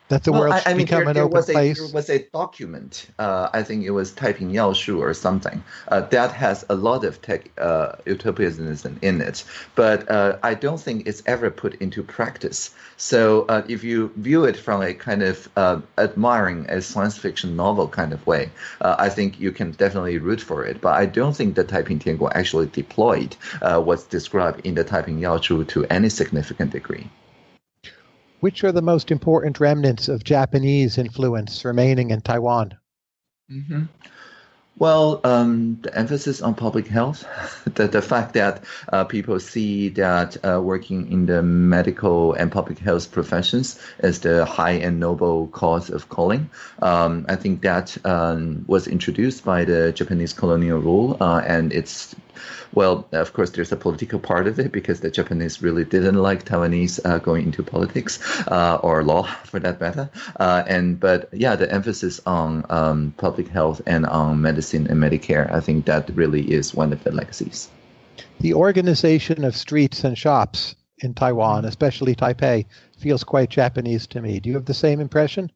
That the well, world I, I mean, become there, an there open was place? A, there was a document, uh, I think it was Taiping Yaoshu or something, uh, that has a lot of tech uh, utopianism in it, but uh, I don't think it's ever put into practice. So uh, if you view it from a kind of uh, admiring a science fiction novel kind of way, I think you can definitely root for it. But I don't think the Taiping Tianguo actually deployed what's described in the Taiping Yaoshu to any significant degree. Which are the most important remnants of Japanese influence remaining in Taiwan? Mm-hmm. Well, um, the emphasis on public health, the, the fact that uh, people see that uh, working in the medical and public health professions is the high and noble cause of calling. Um, I think that um, was introduced by the Japanese colonial rule, uh, and it's well, of course, there's a political part of it because the Japanese really didn't like Taiwanese uh, going into politics uh, or law, for that matter. Uh, and but yeah, the emphasis on um, public health and on medicine and Medicare, I think that really is one of the legacies. The organization of streets and shops in Taiwan, especially Taipei, feels quite Japanese to me. Do you have the same impression?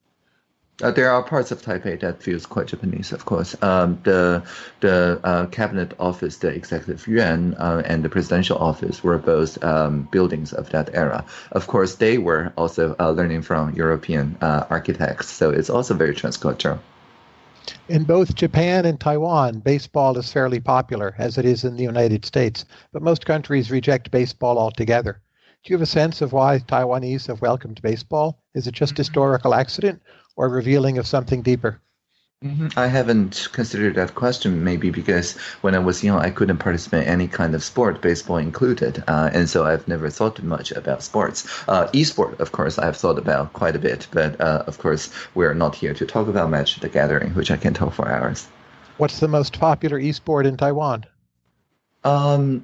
Uh, there are parts of Taipei that feels quite Japanese, of course. Um, the the uh, cabinet office, the executive yuan, uh, and the presidential office were both um, buildings of that era. Of course, they were also uh, learning from European uh, architects, so it's also very transcultural. In both Japan and Taiwan, baseball is fairly popular, as it is in the United States, but most countries reject baseball altogether. Do you have a sense of why Taiwanese have welcomed baseball? Is it just mm-hmm. historical accident, or revealing of something deeper? Mm-hmm. I haven't considered that question, maybe because when I was young, I couldn't participate in any kind of sport, baseball included, uh, and so I've never thought much about sports. Uh, esport, of course, I've thought about quite a bit, but uh, of course, we're not here to talk about Magic the Gathering, which I can talk for hours. What's the most popular esport in Taiwan? Um,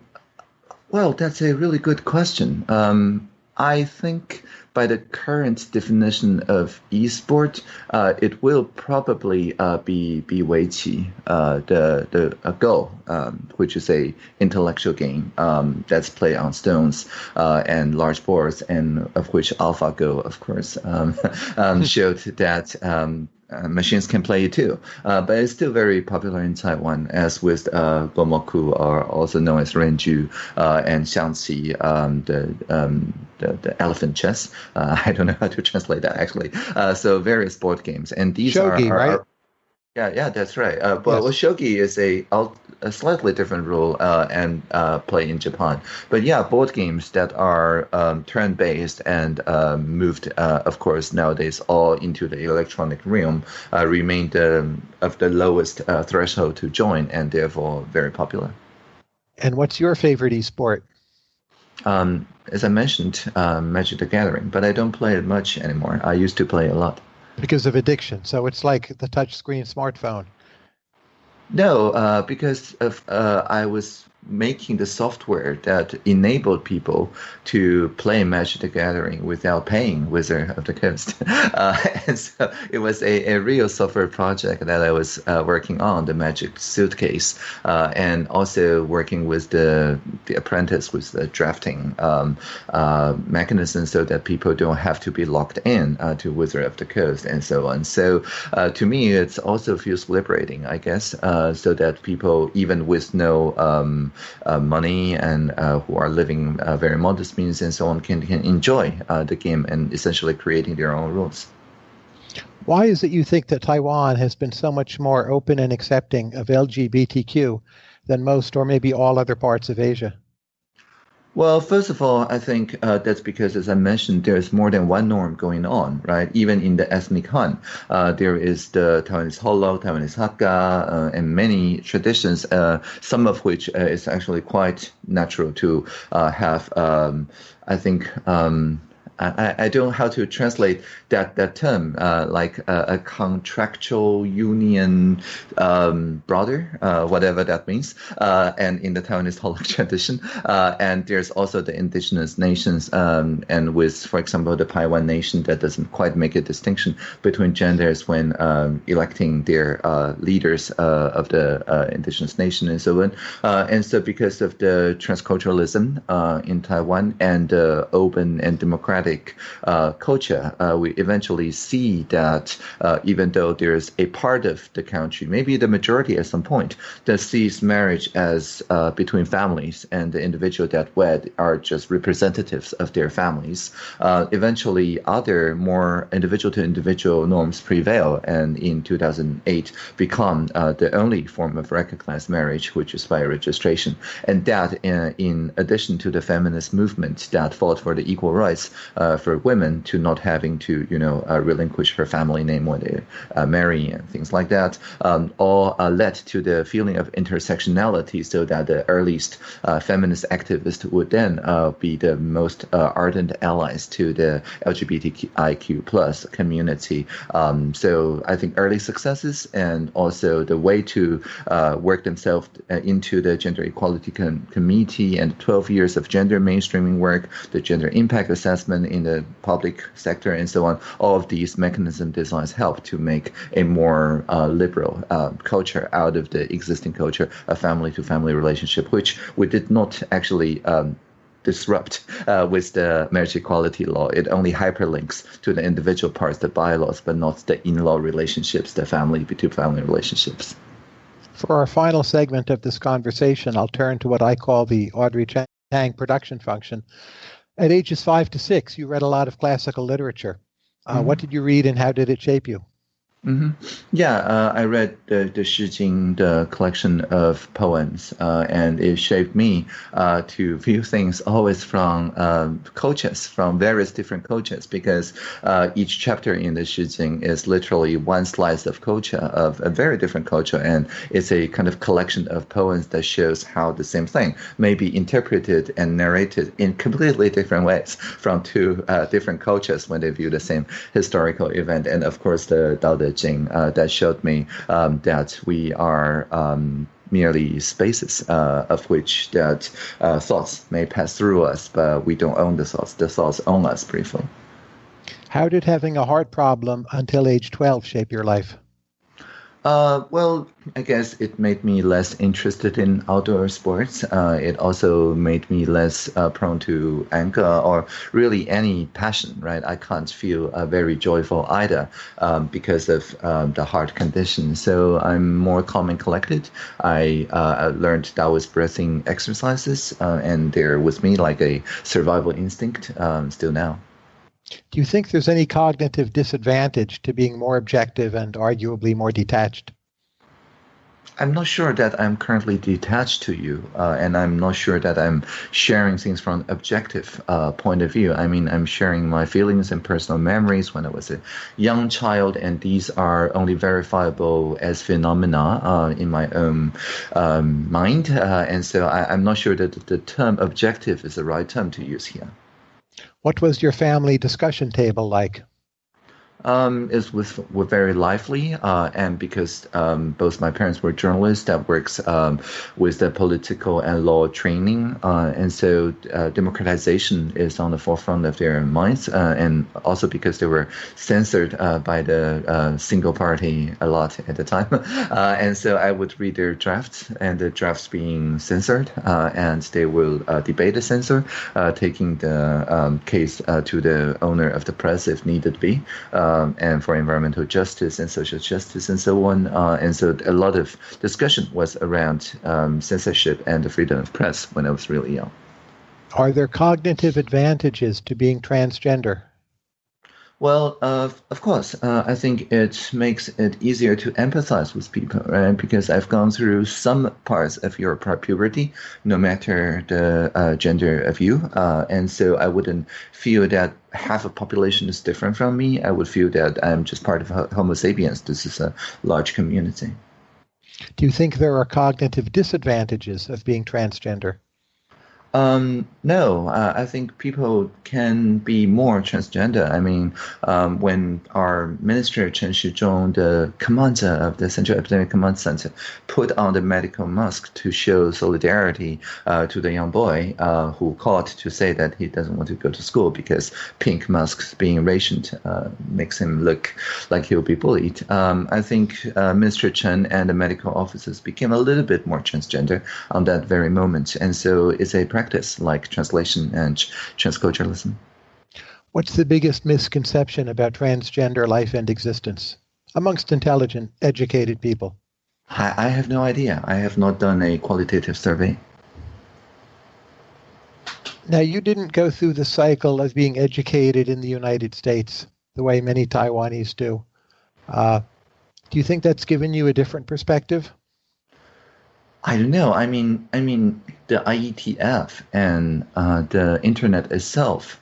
well, that's a really good question. Um, I think by the current definition of esport, uh, it will probably uh, be be Weiqi, uh, the the Go, um, which is a intellectual game um, that's played on stones uh, and large boards, and of which AlphaGo, of course, um, um showed that um, uh, machines can play it too. Uh, but it's still very popular in Taiwan, as with uh, Gomoku, or also known as Renju, uh, and Xiangqi, um, the, um, the, the elephant chess. Uh, I don't know how to translate that actually. Uh, so various board games, and these Shogi, are, are, are, right? Yeah, yeah, that's right. Uh, but yes. Shogi is a, a slightly different rule uh, and uh, play in Japan. But yeah, board games that are um, turn-based and uh, moved, uh, of course, nowadays all into the electronic realm uh, remain the, of the lowest uh, threshold to join and therefore very popular. And what's your favorite esport? Um, as I mentioned, Magic the Gathering, but I don't play it much anymore. I used to play a lot because of addiction. So it's like the touchscreen smartphone. No, uh, because of uh, I was making the software that enabled people to play Magic the Gathering without paying Wizard of the Coast. Uh, and so it was a, a real software project that I was uh, working on, the Magic Suitcase, uh, and also working with the, the apprentice with the drafting um, uh, mechanism so that people don't have to be locked in uh, to Wizard of the Coast and so on. So uh, to me, it also feels liberating, I guess, so that people, even with no um, money and uh, who are living uh, very modest means and so on can, can enjoy the game and essentially creating their own rules. Why is it you think that Taiwan has been so much more open and accepting of LGBTQ than most or maybe all other parts of Asia? Well, first of all, I think uh, that's because, as I mentioned, there's more than one norm going on, right? Even in the ethnic Han, uh, there is the Taiwanese Holo, Taiwanese Hakka, uh, and many traditions, uh, some of which uh, is actually quite natural to uh, have. Um, I think. Um, I, I don't know how to translate that that term, uh, like a, a, contractual union um, brother, uh, whatever that means, uh, and in the Taiwanese Holocaust tradition. Uh, and there's also the indigenous nations, um, and with, for example, the Paiwan nation that doesn't quite make a distinction between genders when um, electing their uh, leaders uh, of the indigenous nation and so on. and so, because of the transculturalism in Taiwan and open and democratic uh, culture, uh, we eventually see that uh, even though there's a part of the country, maybe the majority at some point, that sees marriage as uh, between families and the individual that wed are just representatives of their families, uh, eventually other more individual to individual norms prevail and in 2008 become uh, the only form of recognized marriage, which is by registration. And that, in addition to the feminist movement that fought for the equal rights uh, for women to not having to, you know, uh, relinquish her family name when they uh, marry and things like that, um, all uh, led to the feeling of intersectionality so that the earliest uh, feminist activists would then be the most ardent allies to the LGBTIQ plus community. Um, so I think early successes and also the way to uh, work themselves uh, into the gender equality com- committee and 12 years of gender mainstreaming work, the gender impact assessment in the public sector, and so on. All of these mechanism designs help to make a more uh, liberal uh, culture out of the existing culture, a family to family relationship, which we did not actually um, disrupt uh, with the marriage equality law. It only hyperlinks to the individual parts, the bylaws, but not the in-law relationships, the family to family relationships. For our final segment of this conversation, I'll turn to what I call the Audrey Tang production function. At ages five to six, you read a lot of classical literature. Uh, mm-hmm. What did you read and how did it shape you? Mm-hmm. Yeah, uh, I read the, the Shi Jing, the collection of poems, uh, and it shaped me uh, to view things always from um, cultures, from various different cultures, because uh, each chapter in the Shi Jing is literally one slice of culture, of a very different culture, and it's a kind of collection of poems that shows how the same thing may be interpreted and narrated in completely different ways from two uh, different cultures when they view the same historical event. And of course, the Dao De Jing uh, that showed me um, that we are um, merely spaces uh, of which that uh, thoughts may pass through us, but we don't own the thoughts. The thoughts own us briefly. How did having a heart problem until age 12 shape your life? Uh, well, I guess it made me less interested in outdoor sports. Uh, it also made me less uh, prone to anger or really any passion, right? I can't feel uh, very joyful either um, because of um, the heart condition. So I'm more calm and collected. I uh, learned Taoist breathing exercises, uh, and they're with me like a survival instinct um, still now. Do you think there's any cognitive disadvantage to being more objective and arguably more detached? I'm not sure that I'm currently detached to you, uh, and I'm not sure that I'm sharing things from an objective uh, point of view. I mean, I'm sharing my feelings and personal memories when I was a young child, and these are only verifiable as phenomena uh, in my own um, mind. Uh, and so I, am not sure that the term objective is the right term to use here. What was your family discussion table like? Um, is was were very lively, uh, and because um, both my parents were journalists that works um, with the political and law training, uh, and so uh, democratization is on the forefront of their minds, uh, and also because they were censored uh, by the uh, single party a lot at the time, and so I would read their drafts, and the drafts being censored, and they will debate the censor, taking the um, case to the owner of the press if needed be um, and for environmental justice and social justice and so on. Uh, and so a lot of discussion was around um, censorship and the freedom of press when I was really young. Are there cognitive advantages to being transgender? Well, uh, of course, uh, I think it makes it easier to empathize with people, right? Because I've gone through some parts of your puberty, no matter the uh, gender of you, uh, and so I wouldn't feel that half a population is different from me. I would feel that I'm just part of Homo sapiens. This is a large community. Do you think there are cognitive disadvantages of being transgender? Um, no, uh, I think people can be more transgender. I mean, um, when our minister Chen Shizhong, the commander of the Central Epidemic Command Center, put on the medical mask to show solidarity uh, to the young boy uh, who called to say that he doesn't want to go to school because pink masks being rationed uh, makes him look like he'll be bullied. Um, I think uh, Minister Chen and the medical officers became a little bit more transgender on that very moment, and so it's a practice like translation and transculturalism. What's the biggest misconception about transgender life and existence amongst intelligent, educated people? I, I have no idea. I have not done a qualitative survey. Now, you didn't go through the cycle of being educated in the United States the way many Taiwanese do. Uh, do you think that's given you a different perspective? I don't know. I mean, I mean, the IETF and uh, the internet itself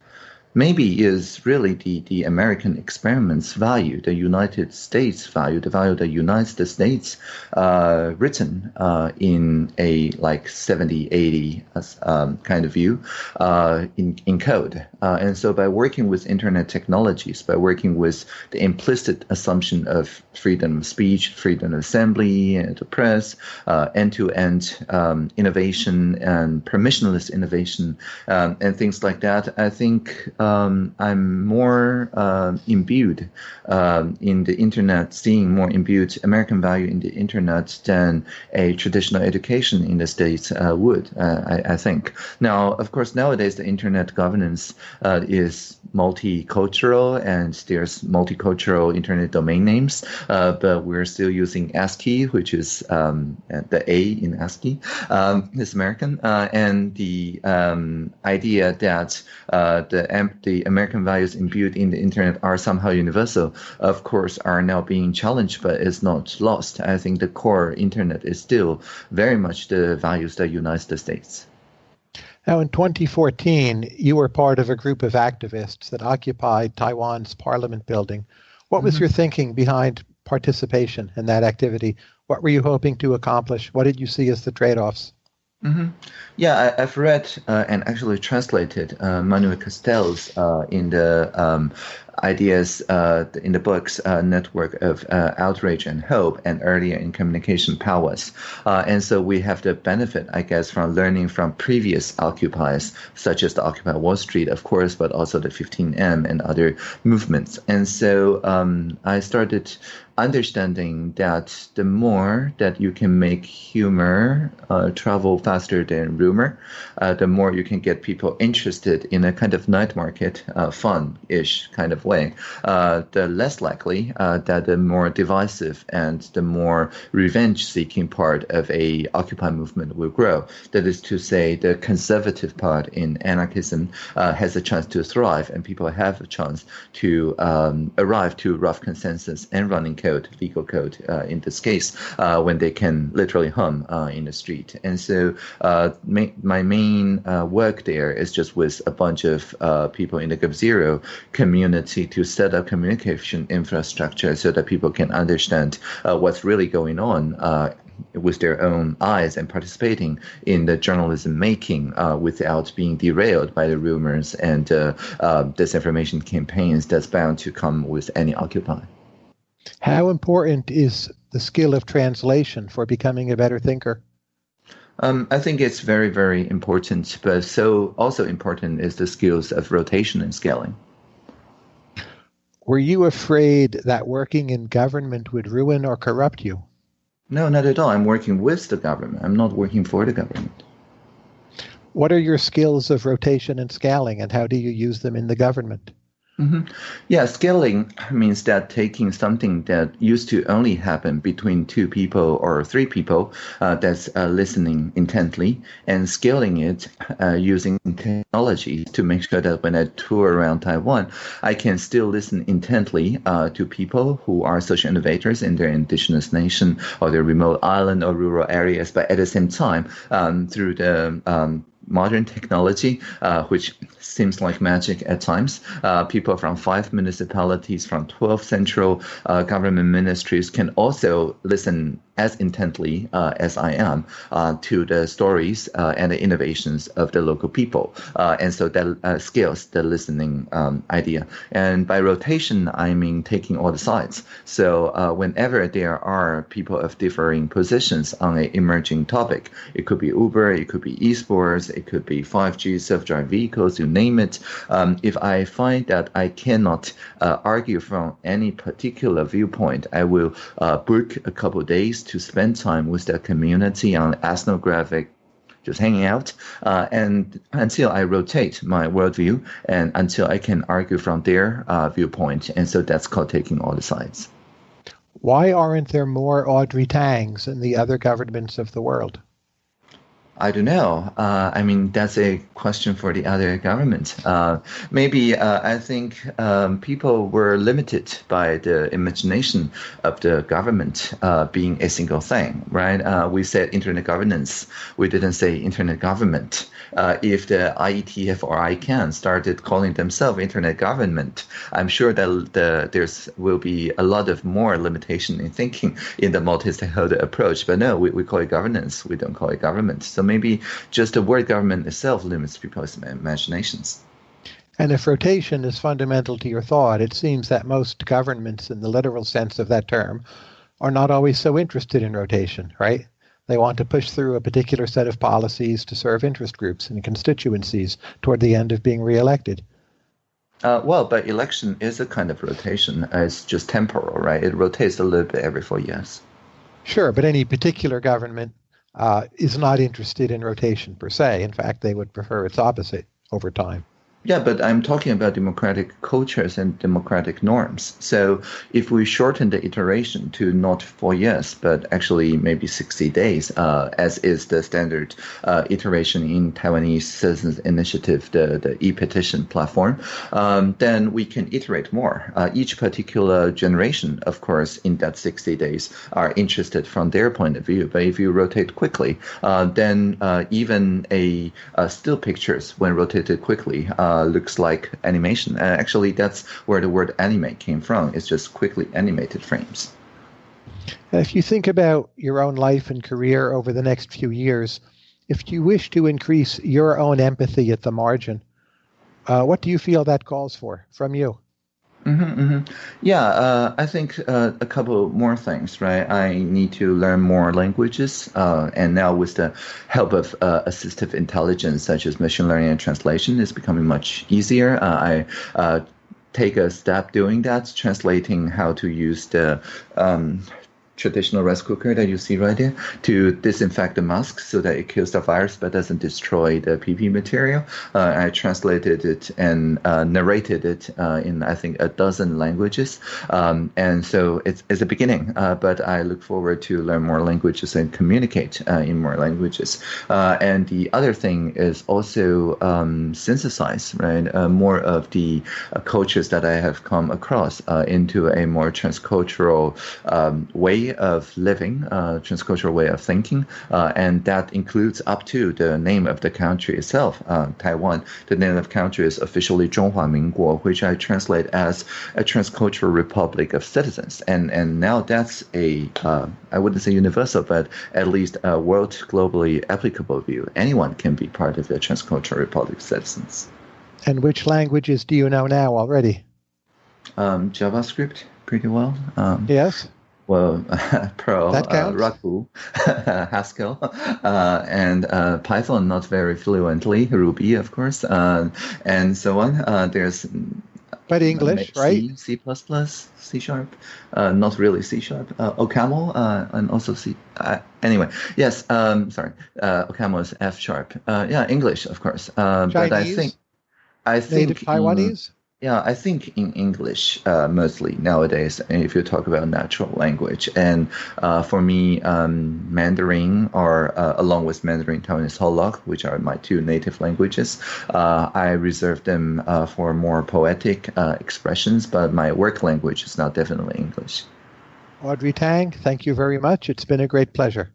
maybe is really the, the American experiment's value, the United States value, the value that unites the states, uh, written uh, in a like 70, 80 um, kind of view uh, in, in code. Uh, and so by working with internet technologies, by working with the implicit assumption of freedom of speech, freedom of assembly, and the press, uh, end-to-end um, innovation and permissionless innovation, um, and things like that, I think um, I'm more uh, imbued um, in the internet, seeing more imbued American value in the internet than a traditional education in the States uh, would, uh, I, I, think. Now, of course, nowadays the internet governance uh, is multicultural and there's multicultural internet domain names, uh, but we're still using ASCII, which is um, the A in ASCII, um, is American, uh, and the um, idea that the the American values imbued in the internet are somehow universal, of course, are now being challenged, but it's not lost. I think the core internet is still very much the values that unite the states. Now, in 2014, you were part of a group of activists that occupied Taiwan's parliament building. What was mm-hmm. your thinking behind participation in that activity? What were you hoping to accomplish? What did you see as the trade offs? Mm-hmm. Yeah, I, have read uh, and actually translated uh, Manuel Castells uh, in the um, ideas uh, in the books uh, network of uh, outrage and hope and earlier in communication powers. And so we have the benefit i guess from learning from previous occupiers such as the occupy wall street of course but also the 15m and other movements. And so um, i started understanding that the more that you can make humor uh, travel faster than rumor, uh, the more you can get people interested in a kind of night market, uh, fun-ish kind of way, uh, the less likely uh, that the more divisive and the more revenge-seeking part of a Occupy movement will grow. That is to say, the conservative part in anarchism uh, has a chance to thrive, and people have a chance to um, arrive to rough consensus and running code, legal code in this case, when they can literally hum in the street. And so my main work there is just with a bunch of people in the Gov Zero community to set up communication infrastructure so that people can understand what's really going on with their own eyes and participating in the journalism making uh, without being derailed by the rumors and uh, uh, disinformation campaigns that's bound to come with any Occupy. How important is the skill of translation for becoming a better thinker? Um, I think it's very, very important, but so also important is the skills of rotation and scaling. Were you afraid that working in government would ruin or corrupt you? No, not at all. I'm working with the government. I'm not working for the government. What are your skills of rotation and scaling, and how do you use them in the government? Mm-hmm. Yeah, scaling means that taking something that used to only happen between two people or three people uh, that's uh, listening intently and scaling it uh, using technology to make sure that when I tour around Taiwan, I can still listen intently uh, to people who are social innovators in their indigenous nation or their remote island or rural areas, but at the same time, um, through the um, modern technology, uh, which seems like magic at times. Uh, people from five municipalities, from 12 central uh, government ministries can also listen as intently uh, as I am uh, to the stories uh, and the innovations of the local people. Uh, and so that scales the listening um, idea. And by rotation, I mean taking all the sides. So whenever there are people of differing positions on an emerging topic, it could be Uber, it could be esports, it could be 5G self-driving vehicles, you name it. Um, if I find that I cannot argue from any particular viewpoint, I will book a couple days to spend time with the community on ethnographic just hanging out, uh, and until I rotate my worldview and until I can argue from their uh, viewpoint. And so that's called taking all the sides. Why aren't there more Audrey Tangs in the other governments of the world? I don't know. Uh, I mean, that's a question for the other government. Uh, maybe uh, I think um, people were limited by the imagination of the government uh, being a single thing, right? Uh, we said internet governance. We didn't say internet government. Uh, if the IETF or ICANN started calling themselves internet government, I'm sure that the, there's will be a lot of more limitation in thinking in the multi-stakeholder approach. But no, we, we call it governance. We don't call it government. So maybe just the word government itself limits people's imaginations. And if rotation is fundamental to your thought, it seems that most governments, in the literal sense of that term, are not always so interested in rotation, right? They want to push through a particular set of policies to serve interest groups and constituencies toward the end of being reelected. Uh, well, but election is a kind of rotation. It's just temporal, right? It rotates a little bit every four years. Sure, but any particular government uh, is not interested in rotation per se. In fact, they would prefer its opposite over time. Yeah, but I'm talking about democratic cultures and democratic norms. So if we shorten the iteration to not four years, but actually maybe 60 days, uh, as is the standard uh, iteration in Taiwanese Citizens Initiative, the, the e-petition platform, um, then we can iterate more. Uh, each particular generation, of course, in that 60 days are interested from their point of view. But if you rotate quickly, uh, then uh, even a uh, still pictures, when rotated quickly, uh, looks like animation. Uh, actually, that's where the word animate came from. It's just quickly animated frames. If you think about your own life and career over the next few years, if you wish to increase your own empathy at the margin, uh, what do you feel that calls for from you? Mm-hmm, mm-hmm. Yeah, uh, I think uh, a couple more things, right? I need to learn more languages, uh, and now with the help of uh, assistive intelligence such as machine learning and translation, it's becoming much easier. Uh, I uh, take a step doing that, translating how to use the um, traditional rice cooker that you see right there to disinfect the mask so that it kills the virus but doesn't destroy the PP material. Uh, I translated it and uh, narrated it uh, in I think a dozen languages, um, and so it's, it's a beginning. Uh, but I look forward to learn more languages and communicate uh, in more languages. Uh, and the other thing is also um, synthesize right more of the cultures that I have come across into a more transcultural um, way of living, uh, transcultural way of thinking, uh, and that includes up to the name of the country itself, uh, Taiwan. The name of the country is officially Zhonghua Minguo, which I translate as a transcultural republic of citizens. And and now that's a uh, I wouldn't say universal, but at least a world globally applicable view. Anyone can be part of the transcultural republic of citizens. And which languages do you know now already? Um, JavaScript pretty well. Um, yes well, Perl, uh, Raku, Haskell, uh, and uh, Python not very fluently, Ruby, of course, uh, and so on. Uh, there's but English, C, right? C++, C sharp, uh, not really C sharp. OCaml, and also C. anyway, yes. Um, sorry, OCaml is F sharp. yeah, English, of course. but I think I think native Taiwanese. Yeah, I think in English uh, mostly nowadays, if you talk about natural language. And uh, for me, um, Mandarin or uh, along with Mandarin Taiwanese Holok, which are my two native languages, uh, I reserve them uh, for more poetic uh, expressions, but my work language is now definitely English. Audrey Tang, thank you very much. It's been a great pleasure.